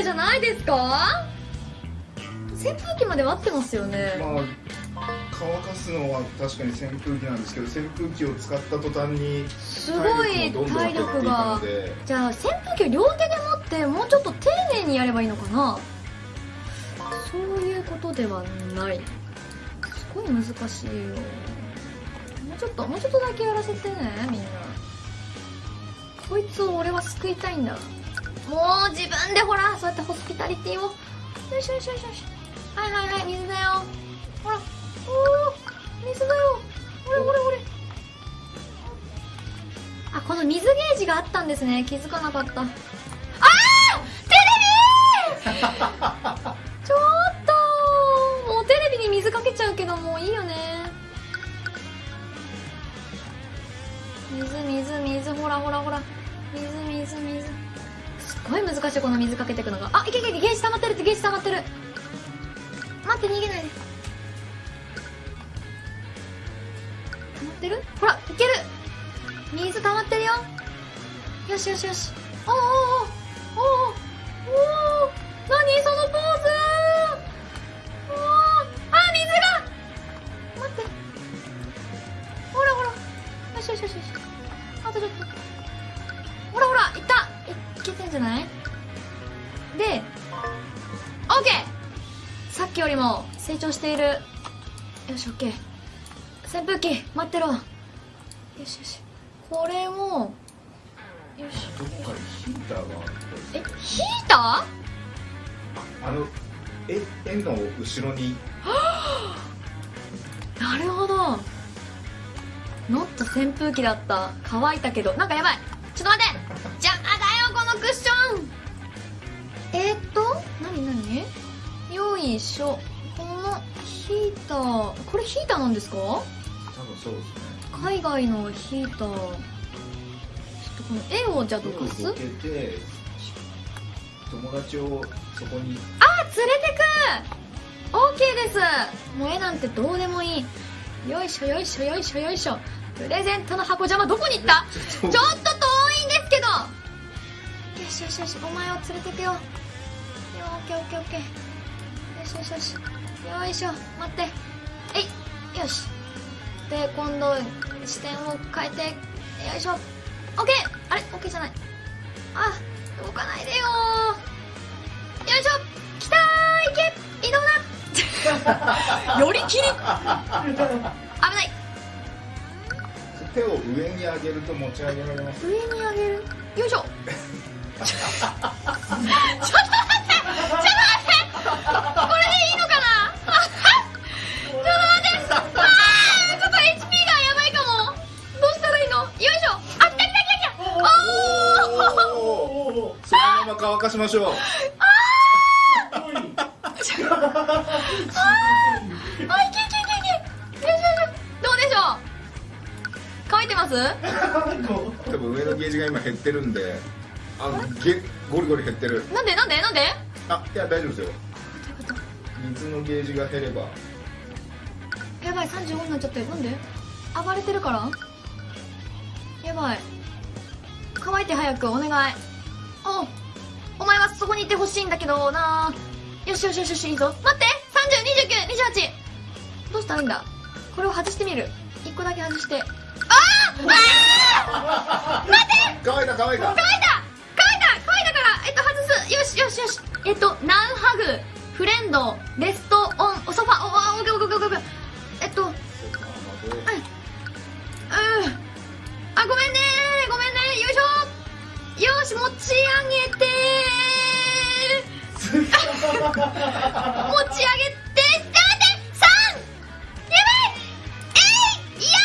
ルじゃないですか？扇風機までは合ってますよね、まあ乾かすのは確かに扇風機なんですけど扇風機を使った途端にすごい体力が。じゃあ扇風機を両手で持ってもうちょっと丁寧にやればいいのかな？そういうことではない。すごい難しいよ。もうちょっともうちょっとだけやらせてねみんな。こいつを俺は救いたいんだもう自分でほらそうやってホスピタリティを。よいしょよいしょよいしょよいしょ。はいはいはい水だよ。ほら。おお水だよ。ほれほれほれあこの水ゲージがあったんですね。気づかなかった。あーテレビ！ちょっと。もうテレビに水かけちゃうけどもういいよね。水水水。ほらほらほら。水水水ごい難しいこの水かけていくのが。あいけいけゲージ溜まってるってゲージ溜まってる。待って逃げないで。溜まってる？ほらいける。水溜まってるよ。よしよしよし。おーおーおおおお何そのポーズ。おおあ水が。待って。ほらほら。よしよしよし。あとちょっと。ほらほらいっいいけてんじゃない？でオッケーさっきよりも成長している。よしオッケー扇風機待ってろ。よしよし。これをよし。どっかにヒーターがあったえヒータあのえ円の後ろに。ー なるほど。ノット扇風機だった。乾いたけど。なんかやばい。ちょっと待ってヒーター。これヒーターなんですか？多分そうですね。海外のヒーター。ちょっとこの絵をじゃあどかす？友達をそこに。あ連れてく！OK です。もう絵なんてどうでもいい。よいしょよいしょよいしょよいしょ。プレゼントの箱邪魔どこに行った？ちちょっと遠いんですけど。よしよしよしお前を連れてくよ。よオッケーオッケーオッケー。よしよしよしよいしょ待って。えいよし。で今度視点を変えてよいしょ。オッケー。あれオッケーじゃない。あ動かないでよよいしょ。来たーいけ。移動だ。よりきり。危ない。手を上に上げると持ち上げられます。上に上げる。よいしょ しましょう。あいけいけいけいけ。よいしょよいしょ。どうでしょう？乾いてます？多分上のゲージが今減ってるんであゲゴリゴリ減ってる。なんで？なんで？なんで？あいや大丈夫ですよ。水のゲージが減れば。やばい35になっちゃってなんで？暴れてるから？やばい。乾いて早くお願いこにいてほしいんだけどな。よしよしよしよしいいぞ。待って。302928どうしたらいいんだ？これを外してみる。1個だけ外して。あー！あー！待って！乾いた乾いた乾いた乾いた乾いたからえっと外す。よしよしよし。えっとナウハグ。フレンド。レストオン。ソファ。おおオッケーオッケ持ち上げてさ3やばいえいいや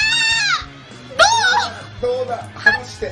どう？どうだ？離して。